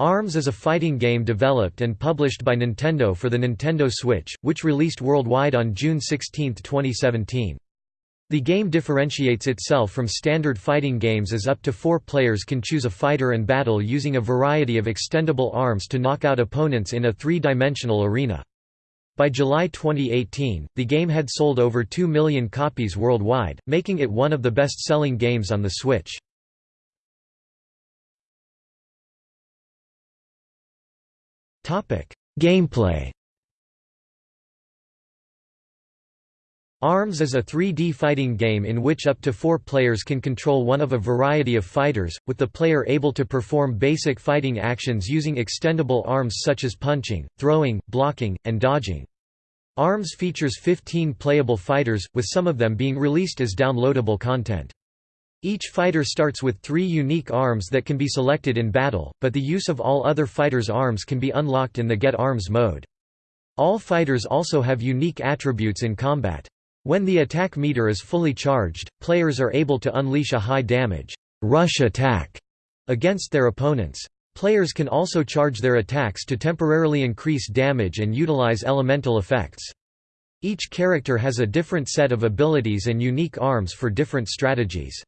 ARMS is a fighting game developed and published by Nintendo for the Nintendo Switch, which released worldwide on June 16, 2017. The game differentiates itself from standard fighting games as up to four players can choose a fighter and battle using a variety of extendable arms to knock out opponents in a three-dimensional arena. By July 2018, the game had sold over 2 million copies worldwide, making it one of the best-selling games on the Switch. Gameplay ARMS is a 3D fighting game in which up to four players can control one of a variety of fighters, with the player able to perform basic fighting actions using extendable arms such as punching, throwing, blocking, and dodging. ARMS features 15 playable fighters, with some of them being released as downloadable content. Each fighter starts with three unique arms that can be selected in battle, but the use of all other fighters' arms can be unlocked in the Get Arms mode. All fighters also have unique attributes in combat. When the attack meter is fully charged, players are able to unleash a high damage rush attack against their opponents. Players can also charge their attacks to temporarily increase damage and utilize elemental effects. Each character has a different set of abilities and unique arms for different strategies.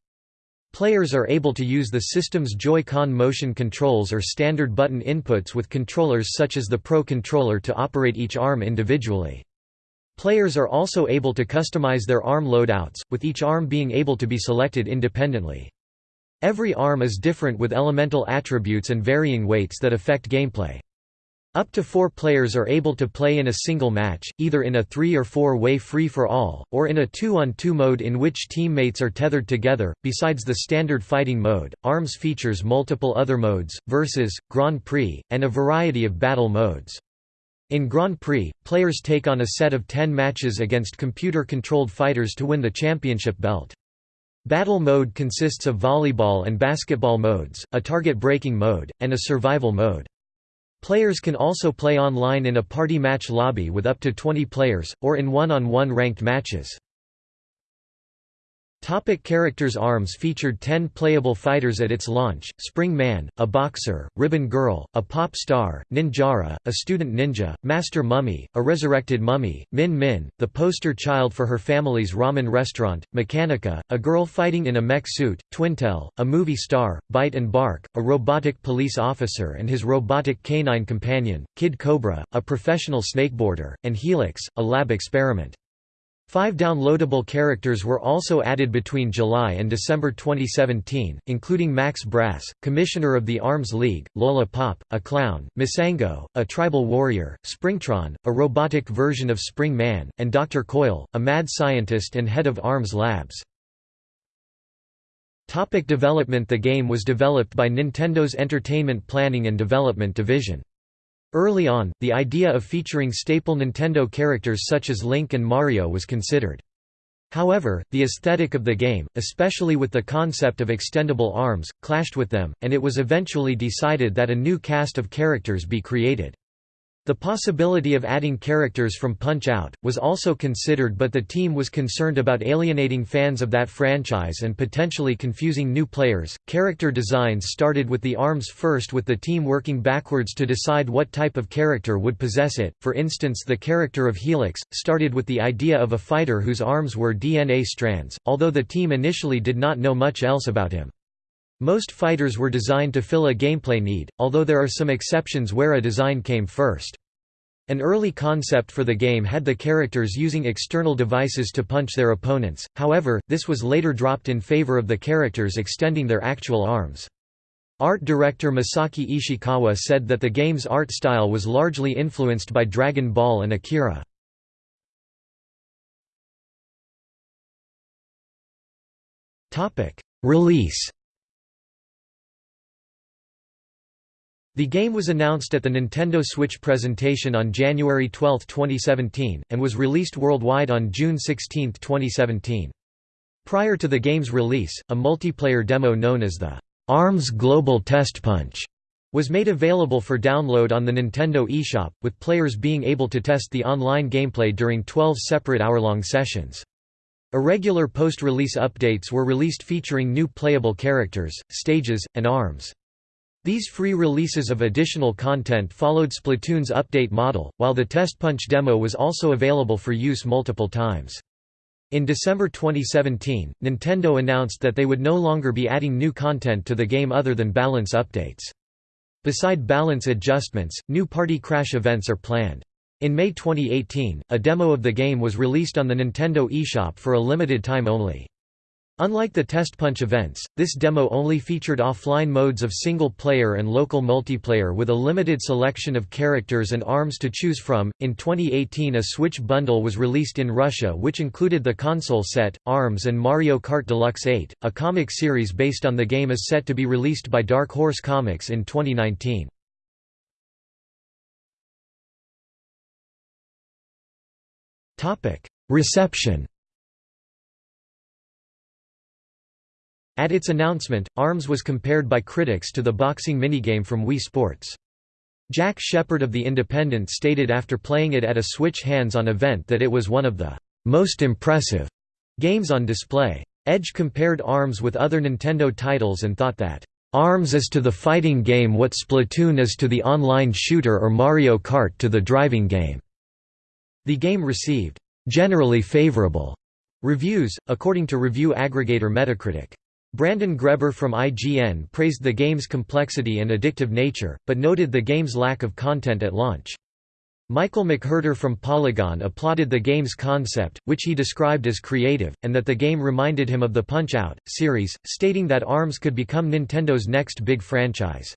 Players are able to use the system's Joy-Con motion controls or standard button inputs with controllers such as the Pro Controller to operate each arm individually. Players are also able to customize their arm loadouts, with each arm being able to be selected independently. Every arm is different with elemental attributes and varying weights that affect gameplay. Up to four players are able to play in a single match, either in a three- or four-way free-for-all, or in a two-on-two mode in which teammates are tethered together. Besides the standard fighting mode, ARMS features multiple other modes, versus, Grand Prix, and a variety of battle modes. In Grand Prix, players take on a set of ten matches against computer-controlled fighters to win the championship belt. Battle mode consists of volleyball and basketball modes, a target-breaking mode, and a survival mode. Players can also play online in a party match lobby with up to 20 players, or in one-on-one -on -one ranked matches. Topic characters ARMS featured 10 playable fighters at its launch, Spring Man, a boxer, Ribbon Girl, a pop star, Ninjara, a student ninja, Master Mummy, a resurrected mummy, Min Min, the poster child for her family's ramen restaurant, Mechanica, a girl fighting in a mech suit, Twintel, a movie star, Bite and Bark, a robotic police officer and his robotic canine companion, Kid Cobra, a professional snakeboarder, and Helix, a lab experiment. Five downloadable characters were also added between July and December 2017, including Max Brass, Commissioner of the Arms League, Lola Pop, a clown, Misango, a tribal warrior, Springtron, a robotic version of Spring Man, and Dr. Coil, a mad scientist and head of Arms Labs. Topic development The game was developed by Nintendo's Entertainment Planning and Development Division. Early on, the idea of featuring staple Nintendo characters such as Link and Mario was considered. However, the aesthetic of the game, especially with the concept of extendable arms, clashed with them, and it was eventually decided that a new cast of characters be created. The possibility of adding characters from Punch-Out! was also considered but the team was concerned about alienating fans of that franchise and potentially confusing new players. Character designs started with the ARMS first with the team working backwards to decide what type of character would possess it. For instance, the character of Helix started with the idea of a fighter whose arms were DNA strands, although the team initially did not know much else about him. Most fighters were designed to fill a gameplay need, although there are some exceptions where a design came first. An early concept for the game had the characters using external devices to punch their opponents, however, this was later dropped in favor of the characters extending their actual arms. Art director Masaki Ishikawa said that the game's art style was largely influenced by Dragon Ball and Akira. Release The game was announced at the Nintendo Switch presentation on January 12, 2017, and was released worldwide on June 16, 2017. Prior to the game's release, a multiplayer demo known as the ARMS Global Test Punch was made available for download on the Nintendo eShop, with players being able to test the online gameplay during 12 separate hour-long sessions. Irregular post-release updates were released featuring new playable characters, stages, and arms. These free releases of additional content followed Splatoon's update model, while the Test Punch demo was also available for use multiple times. In December 2017, Nintendo announced that they would no longer be adding new content to the game other than balance updates. Beside balance adjustments, new party crash events are planned. In May 2018, a demo of the game was released on the Nintendo eShop for a limited time only. Unlike the Test Punch events, this demo only featured offline modes of single-player and local multiplayer with a limited selection of characters and arms to choose from. In 2018, a Switch bundle was released in Russia which included the console set, ARMS and Mario Kart Deluxe 8. A comic series based on the game is set to be released by Dark Horse Comics in 2019. Topic: Reception At its announcement, ARMS was compared by critics to the boxing minigame from Wii Sports. Jack Shepard of The Independent stated after playing it at a Switch hands-on event that it was one of the most impressive games on display. Edge compared ARMS with other Nintendo titles and thought that, "...ARMS is to the fighting game what Splatoon is to the online shooter or Mario Kart to the driving game." The game received, "...generally favorable," reviews, according to review aggregator Metacritic. Brandon Greber from IGN praised the game's complexity and addictive nature, but noted the game's lack of content at launch. Michael McWhertor from Polygon applauded the game's concept, which he described as creative, and that the game reminded him of the Punch-Out! series, stating that ARMS could become Nintendo's next big franchise.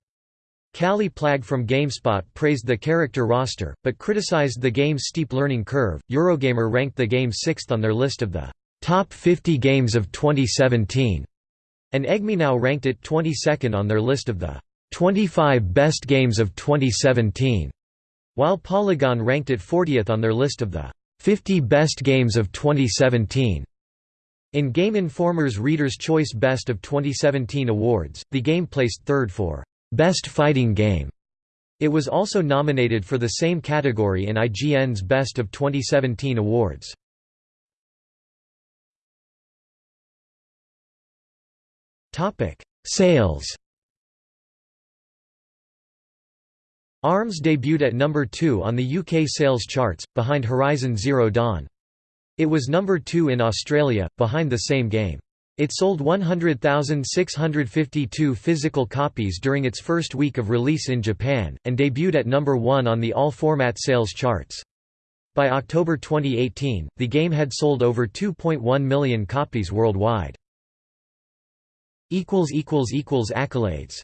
Kallie Plagge from GameSpot praised the character roster, but criticized the game's steep learning curve. Eurogamer ranked the game sixth on their list of the top 50 games of 2017. And EGMI ranked it 22nd on their list of the 25 best games of 2017, while Polygon ranked it 40th on their list of the 50 best games of 2017. In Game Informer's Reader's Choice Best of 2017 awards, the game placed third for Best Fighting Game. It was also nominated for the same category in IGN's Best of 2017 awards. Topic: Sales. ARMS debuted at number 2 on the UK sales charts, behind Horizon Zero Dawn. It was number 2 in Australia, behind the same game. It sold 100,652 physical copies during its first week of release in Japan, and debuted at number 1 on the all-format sales charts. By October 2018, the game had sold over 2.1 million copies worldwide. Accolades